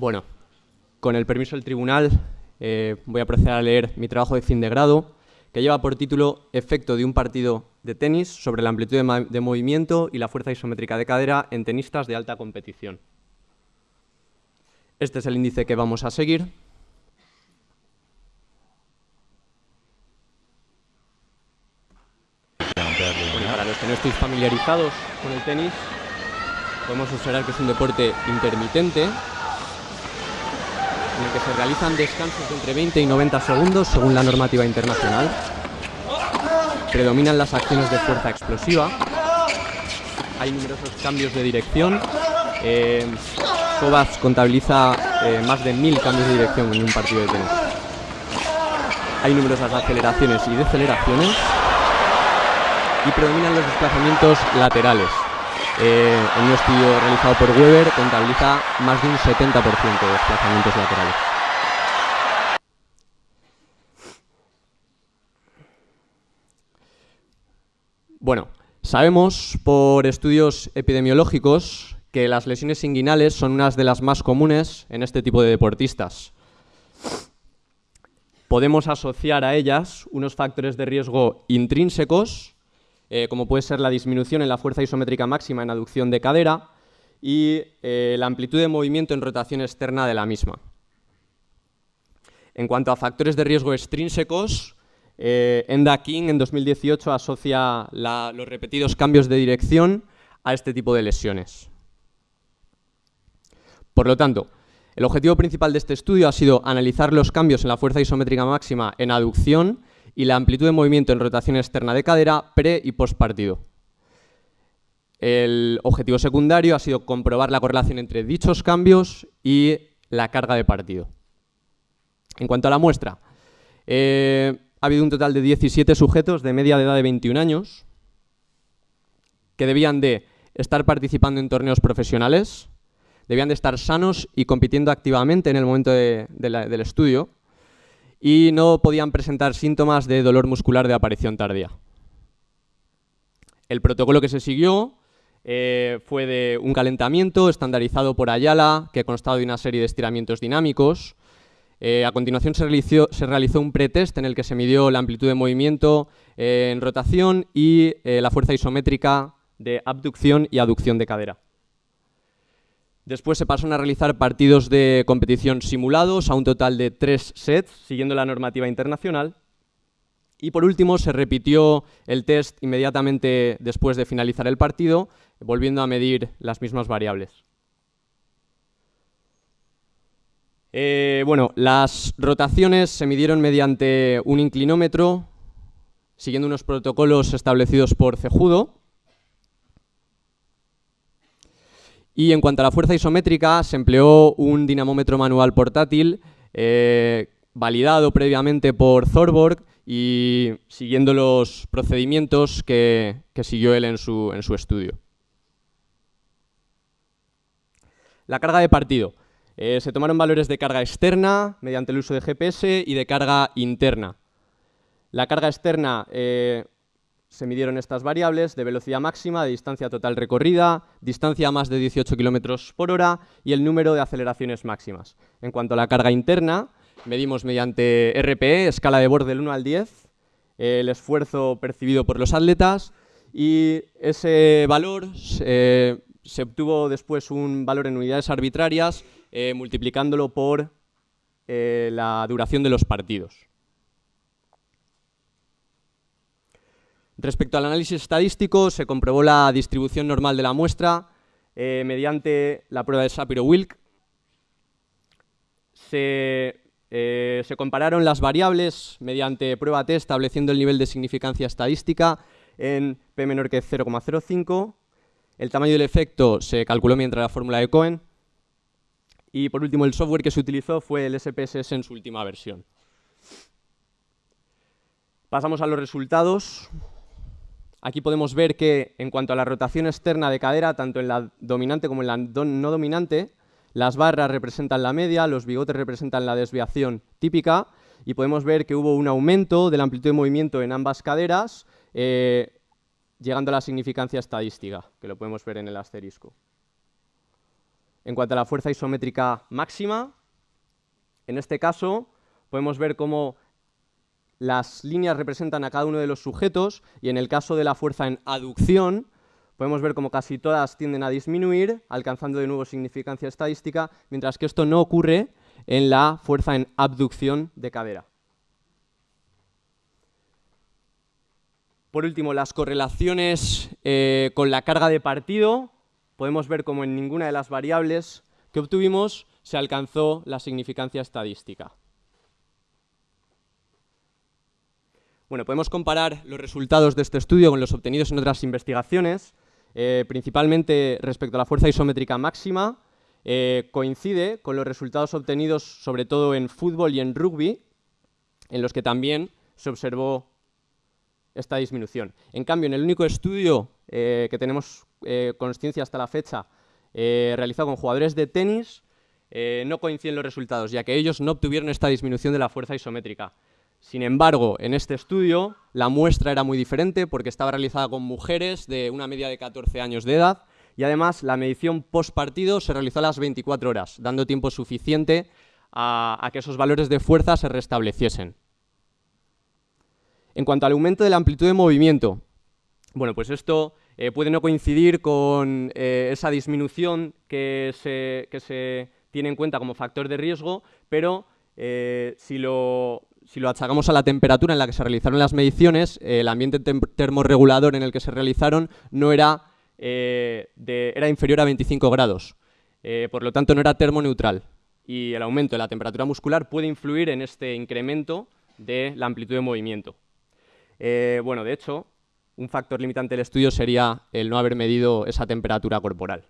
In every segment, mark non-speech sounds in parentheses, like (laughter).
Bueno, con el permiso del tribunal eh, voy a proceder a leer mi trabajo de fin de grado, que lleva por título Efecto de un partido de tenis sobre la amplitud de, movimiento y la fuerza isométrica de cadera en tenistas de alta competición. Este es el índice que vamos a seguir. Bueno, para los que no estéis familiarizados con el tenis, podemos observar que es un deporte intermitente en que se realizan descansos de entre 20 y 90 segundos según la normativa internacional. Predominan las acciones de fuerza explosiva. Hay numerosos cambios de dirección. Eh, contabiliza eh, más de mil cambios de dirección en un partido de tenis. Hay numerosas aceleraciones y deceleraciones y predominan los desplazamientos laterales. Eh, en un estudio realizado por Weber contabiliza más de un 70% de desplazamientos laterales. Bueno, sabemos por estudios epidemiológicos que las lesiones inguinales son unas de las más comunes en este tipo de deportistas. Podemos asociar a ellas unos factores de riesgo intrínsecos, eh, como puede ser la disminución en la fuerza isométrica máxima en aducción de cadera y eh, la amplitud de movimiento en rotación externa de la misma. En cuanto a factores de riesgo extrínsecos, eh, Enda King en 2018 asocia los repetidos cambios de dirección a este tipo de lesiones. Por lo tanto, el objetivo principal de este estudio ha sido analizar los cambios en la fuerza isométrica máxima en aducción y la amplitud de movimiento en rotación externa de cadera pre y post partido. El objetivo secundario ha sido comprobar la correlación entre dichos cambios y la carga de partido. En cuanto a la muestra, eh, ha habido un total de 17 sujetos de media edad de 21 años que debían de estar participando en torneos profesionales, debían de estar sanos y compitiendo activamente en el momento del estudio y no podían presentar síntomas de dolor muscular de aparición tardía. El protocolo que se siguió eh, fue de un calentamiento estandarizado por Ayala, que constaba de una serie de estiramientos dinámicos. Eh, a continuación se realizó, un pretest en el que se midió la amplitud de movimiento eh, en rotación y la fuerza isométrica de abducción y aducción de cadera. Después se pasaron a realizar partidos de competición simulados a un total de tres sets, siguiendo la normativa internacional. Y por último se repitió el test inmediatamente después de finalizar el partido, volviendo a medir las mismas variables. Eh, bueno, las rotaciones se midieron mediante un inclinómetro, siguiendo unos protocolos establecidos por Cejudo, Y en cuanto a la fuerza isométrica, se empleó un dinamómetro manual portátil eh, validado previamente por Thorborg y siguiendo los procedimientos que, siguió él en su, en su, estudio. La carga de partido. Eh, se tomaron valores de carga externa mediante el uso de GPS y de carga interna. La carga externa eh, se midieron estas variables de velocidad máxima, de distancia total recorrida, distancia a más de 18 km por hora y el número de aceleraciones máximas. En cuanto a la carga interna, medimos mediante RPE, escala de borde del 1 al 10, el esfuerzo percibido por los atletas y ese valor se obtuvo después un valor en unidades arbitrarias eh, multiplicándolo por eh, la duración de los partidos. Respecto al análisis estadístico, se comprobó la distribución normal de la muestra eh, mediante la prueba de eh, se, compararon las variables mediante prueba T estableciendo el nivel de significancia estadística en P menor que 0,05. El tamaño del efecto se calculó mediante la fórmula de Cohen. Y por último, el software que se utilizó fue el SPSS en su última versión. Pasamos a los resultados. Aquí podemos ver que en cuanto a la rotación externa de cadera, tanto en la dominante como en la no dominante, las barras representan la media, los bigotes representan la desviación típica y podemos ver que hubo un aumento de la amplitud de movimiento en ambas caderas, eh, llegando a la significancia estadística, que lo podemos ver en el asterisco. en cuanto a la fuerza isométrica máxima, en este caso podemos ver cómo las líneas representan a cada uno de los sujetos y en el caso de la fuerza en aducción podemos ver cómo casi todas tienden a disminuir, alcanzando de nuevo significancia estadística, mientras que esto no ocurre en la fuerza en abducción de cadera. Por último, las correlaciones eh, con la carga de partido. Podemos ver cómo en ninguna de las variables que obtuvimos se alcanzó la significancia estadística. Bueno, podemos comparar los resultados de este estudio con los obtenidos en otras investigaciones, eh, principalmente respecto a la fuerza isométrica máxima, eh, coincide con los resultados obtenidos sobre todo en fútbol y en rugby, en los que también se observó esta disminución. En cambio, en el único estudio eh, que tenemos consciencia hasta la fecha, realizado con jugadores de tenis, no coinciden los resultados, ya que ellos no obtuvieron esta disminución de la fuerza isométrica. Sin embargo, en este estudio la muestra era muy diferente porque estaba realizada con mujeres de una media de 14 años de edad y además la medición post partido se realizó a las 24 horas, dando tiempo suficiente a, que esos valores de fuerza se restableciesen. En cuanto al aumento de la amplitud de movimiento, bueno, pues esto eh, puede no coincidir con eh, esa disminución que se, tiene en cuenta como factor de riesgo, pero eh, si lo achacamos a la temperatura en la que se realizaron las mediciones, el ambiente termorregulador en el que se realizaron no era, era inferior a 25 grados. Por lo tanto, no era termoneutral. Y el aumento de la temperatura muscular puede influir en este incremento de la amplitud de movimiento. Eh, bueno, de hecho, un factor limitante del estudio sería el no haber medido esa temperatura corporal.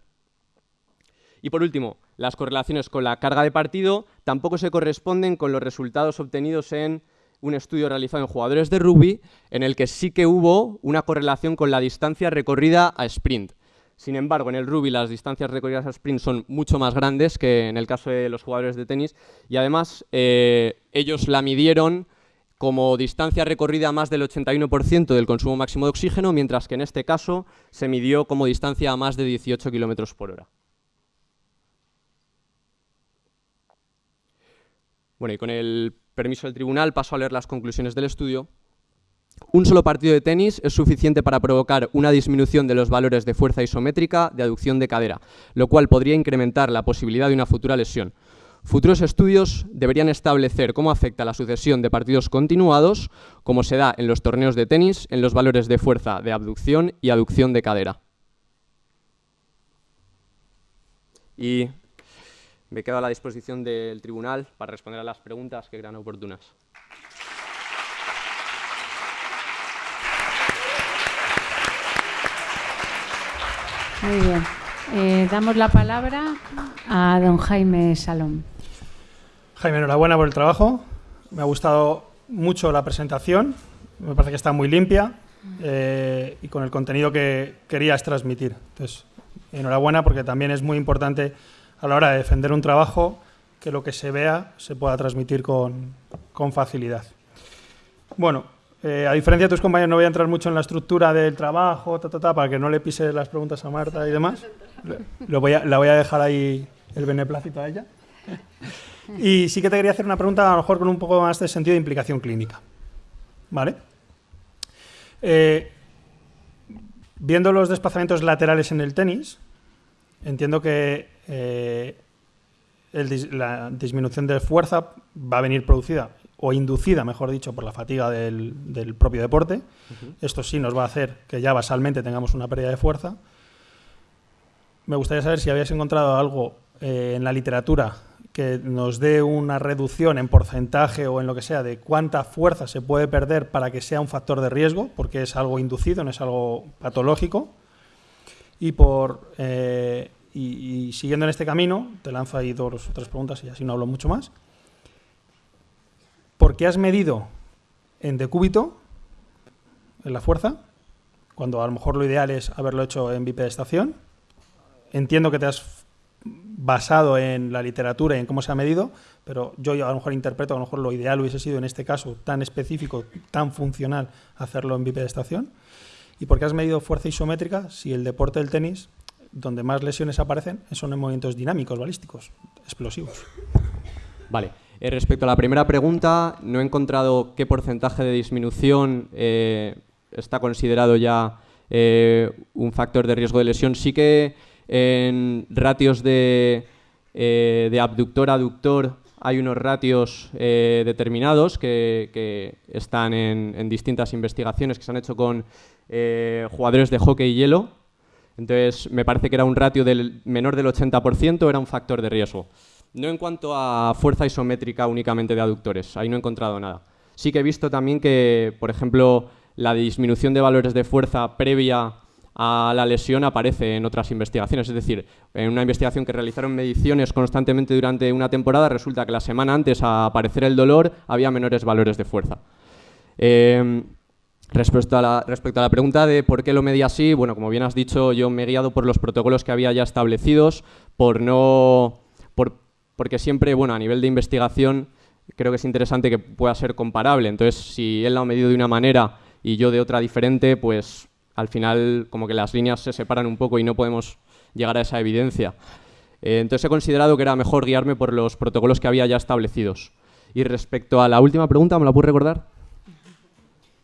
Y por último, las correlaciones con la carga de partido tampoco se corresponden con los resultados obtenidos en un estudio realizado en jugadores de rugby, en el que sí que hubo una correlación con la distancia recorrida a sprint. Sin embargo, en el rugby las distancias recorridas a sprint son mucho más grandes que en el caso de los jugadores de tenis y además eh, ellos la midieron como distancia recorrida más del 81% del consumo máximo de oxígeno, mientras que en este caso se midió como distancia a más de 18 km por hora. Bueno, y con el permiso del tribunal paso a leer las conclusiones del estudio. Un solo partido de tenis es suficiente para provocar una disminución de los valores de fuerza isométrica de aducción de cadera, lo cual podría incrementar la posibilidad de una futura lesión. Futuros estudios deberían establecer cómo afecta la sucesión de partidos continuados, como se da en los torneos de tenis, en los valores de fuerza de abducción y aducción de cadera. Y me quedo a la disposición del tribunal para responder a las preguntas que crean oportunas. Muy bien. Eh, damos la palabra a don Jaime Salón. Jaime, enhorabuena por el trabajo. Me ha gustado mucho la presentación. Me parece que está muy limpia eh, y con el contenido que querías transmitir. Entonces, enhorabuena porque también es muy importante a la hora de defender un trabajo que lo que se vea se pueda transmitir con, facilidad. Bueno, eh, a diferencia de tus compañeros, no voy a entrar mucho en la estructura del trabajo, para que no le pise las preguntas a Marta y demás. (laughs) Lo voy a, la voy a dejar ahí el beneplácito a ella. Y sí que te quería hacer una pregunta, a lo mejor con un poco más de sentido de implicación clínica. ¿Vale? Eh, viendo los desplazamientos laterales en el tenis, entiendo que eh, la disminución de fuerza va a venir producida o inducida, mejor dicho, por la fatiga del, propio deporte. Esto sí nos va a hacer que ya basalmente tengamos una pérdida de fuerza. Me gustaría saber si habías encontrado algo eh, en la literatura que nos dé una reducción en porcentaje o en lo que sea de cuánta fuerza se puede perder para que sea un factor de riesgo, porque es algo inducido, no es algo patológico. Y por eh, y, siguiendo en este camino, te lanzo ahí dos o tres preguntas y así no hablo mucho más. ¿Por qué has medido en decúbito, en la fuerza, cuando a lo mejor lo ideal es haberlo hecho en bipedestación? Entiendo que te has basado en la literatura y en cómo se ha medido, pero yo a lo mejor interpreto a lo mejor lo ideal hubiese sido en este caso tan específico, tan funcional, hacerlo en bipedestación. ¿Y por qué has medido fuerza isométrica si el deporte del tenis donde más lesiones aparecen son en movimientos dinámicos, balísticos, explosivos. Vale. Eh, respecto a la primera pregunta, no he encontrado qué porcentaje de disminución eh, está considerado ya eh, un factor de riesgo de lesión. Sí que en ratios de, de abductor-aductor hay unos ratios determinados que, están en, distintas investigaciones que se han hecho con jugadores de hockey y hielo. Entonces, me parece que era un ratio del menor del 80%, era un factor de riesgo. No en cuanto a fuerza isométrica únicamente de aductores, ahí no he encontrado nada. Sí que he visto también que, por ejemplo, la disminución de valores de fuerza previa a la lesión aparece en otras investigaciones. Es decir, en una investigación que realizaron mediciones constantemente durante una temporada, resulta que la semana antes a aparecer el dolor había menores valores de fuerza. Em, respecto, a la, respecto a la pregunta de por qué lo medí así, bueno, como bien has dicho, yo me he guiado por los protocolos que había ya establecidos, por no... Por, porque siempre, bueno, a nivel de investigación, creo que es interesante que pueda ser comparable. Entonces, si él lo ha medido de una manera y yo de otra diferente, pues al final como que las líneas se separan un poco y no podemos llegar a esa evidencia. Eh, entonces he considerado que era mejor guiarme por los protocolos que había ya establecidos. Y respecto a la última pregunta, ¿me la puedes recordar?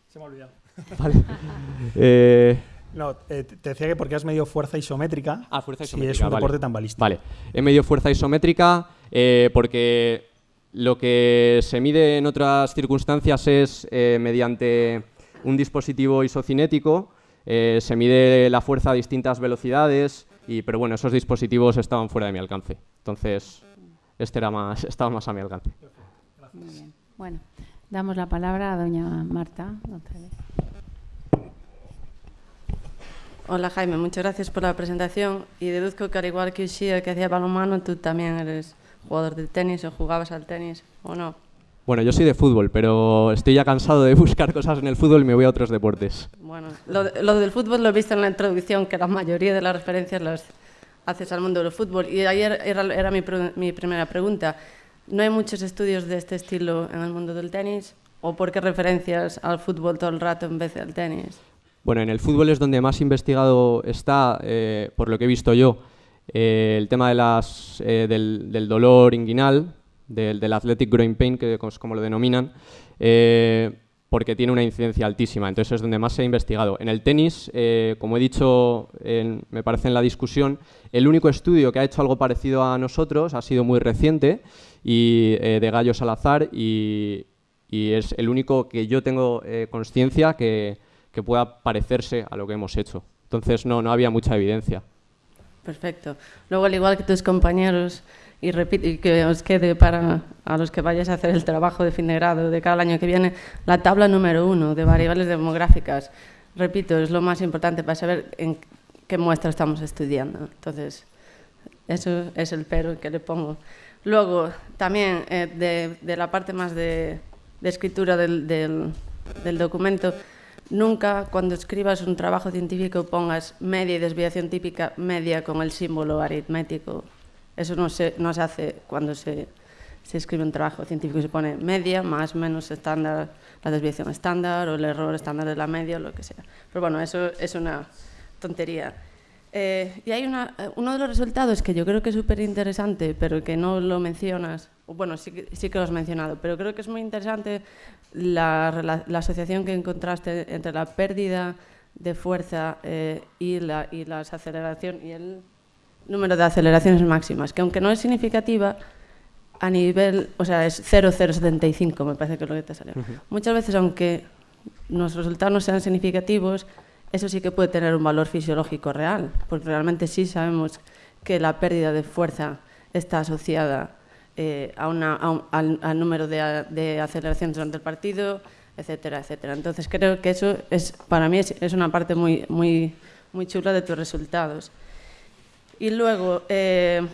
Se me ha olvidado. (laughs) Vale. eh, no, eh, te decía que porque has medido fuerza isométrica. Ah, fuerza isométrica. Si es un deporte tan balístico. Vale, he medido fuerza isométrica eh, porque lo que se mide en otras circunstancias es eh, mediante un dispositivo isocinético, se mide la fuerza a distintas velocidades, y, pero bueno, esos dispositivos estaban fuera de mi alcance. Entonces, este era más, (laughs) estaba más a mi alcance. Muy bien. Bueno, damos la palabra a doña Marta González. Hola Jaime, muchas gracias por la presentación y deduzco que al igual que Ushia que hacía balonmano, tú también eres jugador de tenis o jugabas al tenis o no. Bueno, yo soy de fútbol, pero estoy ya cansado de (laughs) buscar cosas en el fútbol y me voy a otros deportes. Bueno, lo, lo del fútbol lo he visto en la introducción, que la mayoría de las referencias las haces al mundo del fútbol. Y ayer era, era mi, mi primera pregunta. ¿No hay muchos estudios de este estilo en el mundo del tenis? ¿O por qué referencias al fútbol todo el rato en vez del tenis? Bueno, en el fútbol es donde más investigado está, eh, por lo que he visto yo, eh, el tema de las, eh, del, dolor inguinal, del, athletic groin pain, que es como lo denominan, porque tiene una incidencia altísima. Entonces es donde más se ha investigado. En el tenis, como he dicho, me parece en la discusión, el único estudio que ha hecho algo parecido a nosotros ha sido muy reciente y de Gallo Salazar y, y, es el único que yo tengo conciencia que que pueda parecerse a lo que hemos hecho. Entonces no, no había mucha evidencia. Perfecto. Luego, al igual que tus compañeros, y, y que os quede para a los que vayáis a hacer el trabajo de fin de grado de cada año que viene, la tabla número uno de variables demográficas. Repito, es lo más importante para saber en qué muestra estamos estudiando. Entonces, eso es el pero que le pongo. Luego, también eh, de, de, la parte más de, de escritura del, del, del documento, Nunca cuando escribas un trabajo científico pongas media y desviación típica media con el símbolo aritmético. Eso no se, no se hace cuando se, se escribe un trabajo científico. Se pone media, más menos estándar, la desviación estándar o el error estándar de la media o lo que sea. Pero bueno, eso es una tontería. Eh, y hay una, eh, uno de los resultados que yo creo que es súper interesante, pero que no lo mencionas, bueno, sí, sí que lo has mencionado, pero creo que es muy interesante la, la, asociación que encontraste entre la pérdida de fuerza eh, y, la, y las aceleración y el número de aceleraciones máximas, que aunque no es significativa, a nivel, o sea, es 0,075, me parece que es lo que te salió. Muchas veces, aunque nuestros resultados no sean significativos, eso sí que puede tener un valor fisiológico real, porque realmente sí sabemos que la pérdida de fuerza está asociada eh, a una, al, número de, aceleraciones durante el partido, etcétera, etcétera. Entonces creo que eso es, para mí es, una parte muy, muy, muy chula de tus resultados. Y luego, eh,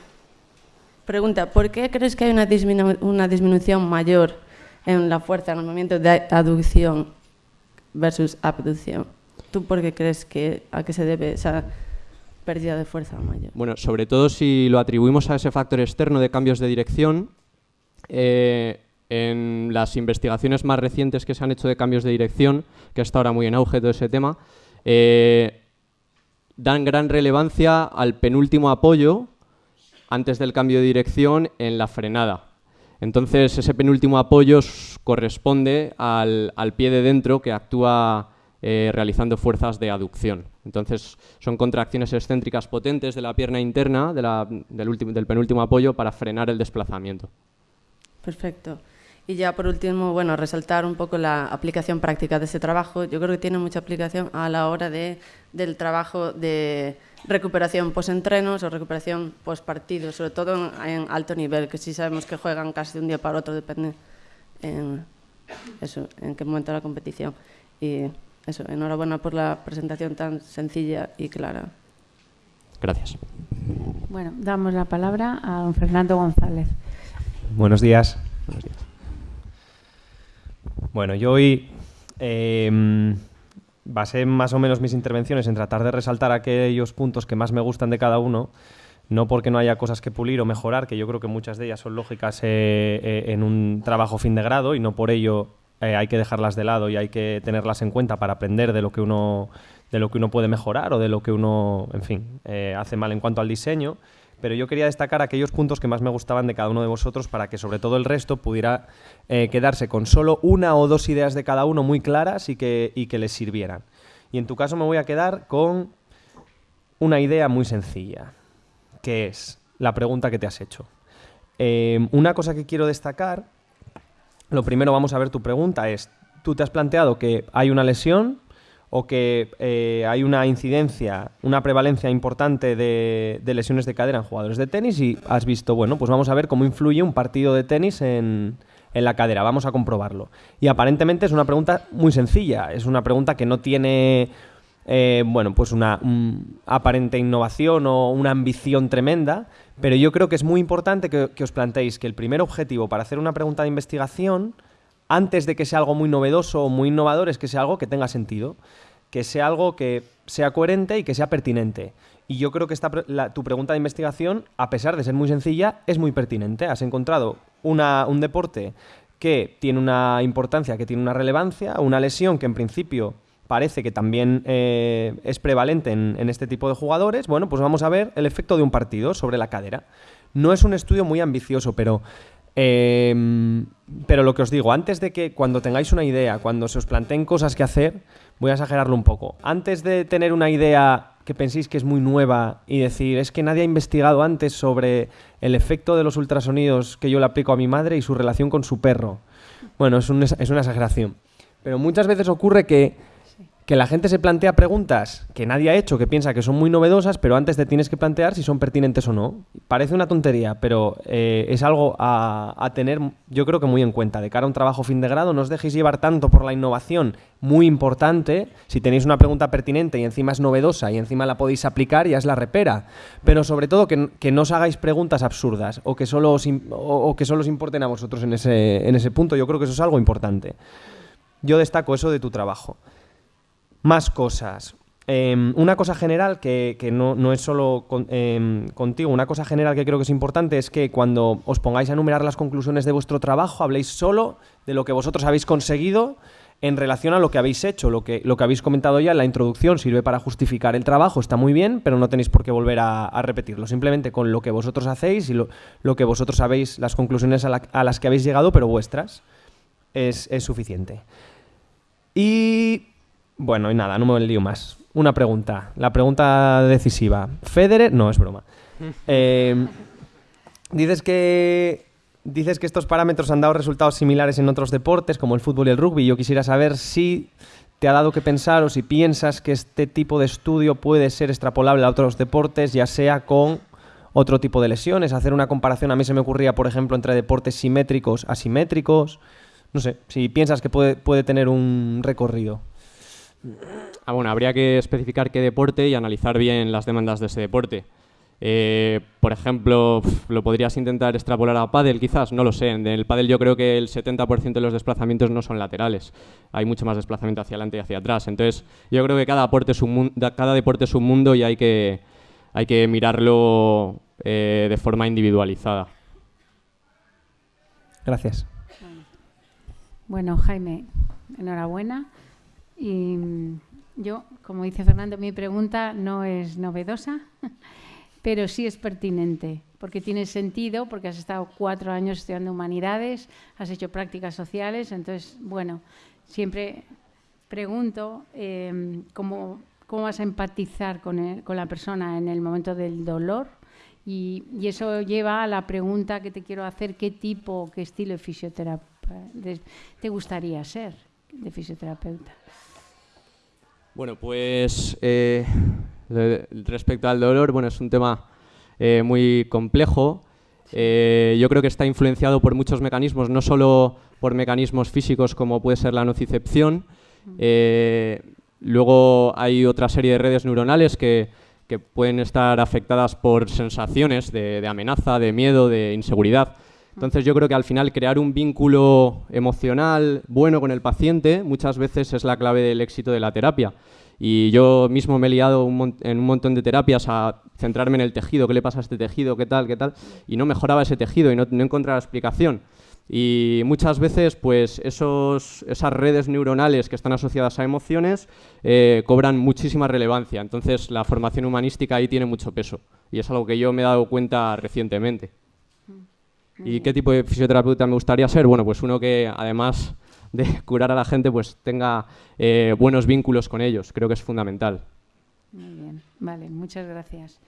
pregunta, ¿por qué crees que hay una, una disminución mayor en la fuerza en el movimiento de aducción versus abducción? ¿Tú por qué crees que a qué se debe esa pérdida de fuerza mayor. Bueno, sobre todo si lo atribuimos a ese factor externo de cambios de dirección, eh, en las investigaciones más recientes que se han hecho de cambios de dirección, que está ahora muy en auge todo ese tema, eh, dan gran relevancia al penúltimo apoyo antes del cambio de dirección en la frenada. Entonces, ese penúltimo apoyo corresponde al, pie de dentro que actúa eh, realizando fuerzas de aducción. Entonces, son contracciones excéntricas potentes de la pierna interna del penúltimo apoyo para frenar el desplazamiento. Perfecto. Y ya por último, bueno, resaltar un poco la aplicación práctica de ese trabajo. Yo creo que tiene mucha aplicación a la hora de, del trabajo de recuperación post-entrenos o recuperación post-partido, sobre todo en, alto nivel, que sí sabemos que juegan casi de un día para otro, depende en, eso, en qué momento de la competición. Y eso, enhorabuena por la presentación tan sencilla y clara. Gracias. Bueno, damos la palabra a don Fernando González. Buenos días. Buenos días. Bueno, yo hoy eh, basé más o menos mis intervenciones en tratar de resaltar aquellos puntos que más me gustan de cada uno, no porque no haya cosas que pulir o mejorar, que yo creo que muchas de ellas son lógicas eh, eh, en un trabajo fin de grado y no por ello eh, hay que dejarlas de lado y hay que tenerlas en cuenta para aprender de lo que uno de lo que uno puede mejorar o de lo que uno, en fin, hace mal en cuanto al diseño pero yo quería destacar aquellos puntos que más me gustaban de cada uno de vosotros para que sobre todo el resto pudiera eh, quedarse con solo una o dos ideas de cada uno muy claras y que, que les sirvieran. Y en tu caso me voy a quedar con una idea muy sencilla, que es la pregunta que te has hecho. Eh, una cosa que quiero destacar, lo primero vamos a ver tu pregunta, es, tú te has planteado que hay una lesión o que eh, hay una incidencia, una prevalencia importante de, lesiones de cadera en jugadores de tenis y has visto, bueno, pues vamos a ver cómo influye un partido de tenis en, la cadera, vamos a comprobarlo. Y aparentemente es una pregunta muy sencilla, es una pregunta que no tiene, eh, bueno, pues una aparente innovación o una ambición tremenda, pero yo creo que es muy importante que os planteéis que el primer objetivo para hacer una pregunta de investigación antes de que sea algo muy novedoso o muy innovador, es que sea algo que tenga sentido, que sea algo que sea coherente y que sea pertinente. Y yo creo que esta, tu pregunta de investigación, a pesar de ser muy sencilla, es muy pertinente. Has encontrado un deporte que tiene una importancia, que tiene una relevancia, una lesión que en principio parece que también eh, es prevalente en, en, este tipo de jugadores. Bueno, pues vamos a ver el efecto de un partido sobre la cadera. No es un estudio muy ambicioso, pero Em, pero lo que os digo, antes de que cuando tengáis una idea, cuando se os planteen cosas que hacer, voy a exagerarlo un poco. Antes de tener una idea que penséis que es muy nueva y decir, es que nadie ha investigado antes sobre el efecto de los ultrasonidos que yo le aplico a mi madre y su relación con su perro. Bueno, es, es una exageración. Pero muchas veces ocurre que que la gente se plantea preguntas que nadie ha hecho, que piensa que son muy novedosas, pero antes te tienes que plantear si son pertinentes o no. Parece una tontería, pero eh, es algo a, tener, yo creo que muy en cuenta. De cara a un trabajo fin de grado, no os dejéis llevar tanto por la innovación, muy importante. Si tenéis una pregunta pertinente y encima es novedosa y encima la podéis aplicar, ya es la repera. Pero sobre todo que, no os hagáis preguntas absurdas o que, solo os, o que solo os importen a vosotros en ese, en ese punto. Yo creo que eso es algo importante. Yo destaco eso de tu trabajo. Más cosas. Em, una cosa general que, no, es solo em, contigo, una cosa general que creo que es importante es que cuando os pongáis a enumerar las conclusiones de vuestro trabajo, habléis solo de lo que vosotros habéis conseguido en relación a lo que habéis hecho. Lo que, lo que habéis comentado ya en la introducción sirve para justificar el trabajo, está muy bien, pero no tenéis por qué volver a, repetirlo. Simplemente con lo que vosotros hacéis y lo, que vosotros sabéis, las conclusiones a, las que habéis llegado, pero vuestras, es, es suficiente. Y bueno, y nada, no me lío más. Una pregunta, la pregunta decisiva. Federer, no, es broma. (laughs) Eh, dices que dices que estos parámetros han dado resultados similares en otros deportes, como el fútbol y el rugby. Yo quisiera saber si te ha dado que pensar o si piensas que este tipo de estudio puede ser extrapolable a otros deportes, ya sea con otro tipo de lesiones. Hacer una comparación a mí se me ocurría, por ejemplo, entre deportes simétricos, asimétricos. No sé, si piensas que puede, puede tener un recorrido. Ah, bueno, habría que especificar qué deporte y analizar bien las demandas de ese deporte. Eh, por ejemplo, lo podrías intentar extrapolar a pádel, quizás, no lo sé. En el pádel yo creo que el 70% de los desplazamientos no son laterales. Hay mucho más desplazamiento hacia adelante y hacia atrás. Entonces, yo creo que cada deporte es un, cada deporte es un mundo y hay que, hay que mirarlo eh, de forma individualizada. Gracias. Bueno, Jaime, enhorabuena. Y Yo, como dice Fernando, mi pregunta no es novedosa, (laughs) pero sí es pertinente, porque tiene sentido, porque has estado cuatro años estudiando humanidades, has hecho prácticas sociales, entonces, bueno, siempre pregunto em, cómo, vas a empatizar con, con, la persona en el momento del dolor y, eso lleva a la pregunta que te quiero hacer, ¿qué tipo, qué estilo de fisioterapeuta te gustaría ser de fisioterapeuta? Bueno, pues eh, respecto al dolor, bueno, es un tema eh, muy complejo. Eh, yo creo que está influenciado por muchos mecanismos, no solo por mecanismos físicos como puede ser la nocicepción. luego hay otra serie de redes neuronales que, pueden estar afectadas por sensaciones de amenaza, de miedo, de inseguridad. Entonces yo creo que al final crear un vínculo emocional bueno con el paciente muchas veces es la clave del éxito de la terapia. Y yo mismo me he liado en un montón de terapias a centrarme en el tejido, qué le pasa a este tejido, qué tal, qué tal, y no mejoraba ese tejido y no, encontraba explicación. Y muchas veces, pues esos, esas redes neuronales que están asociadas a emociones eh, cobran muchísima relevancia. Entonces, la formación humanística ahí tiene mucho peso. Y es algo que yo me he dado cuenta recientemente. ¿Y qué tipo de fisioterapeuta me gustaría ser? Bueno, pues uno que además de (laughs) curar a la gente, pues tenga eh, buenos vínculos con ellos. Creo que es fundamental. Muy bien, vale, muchas gracias.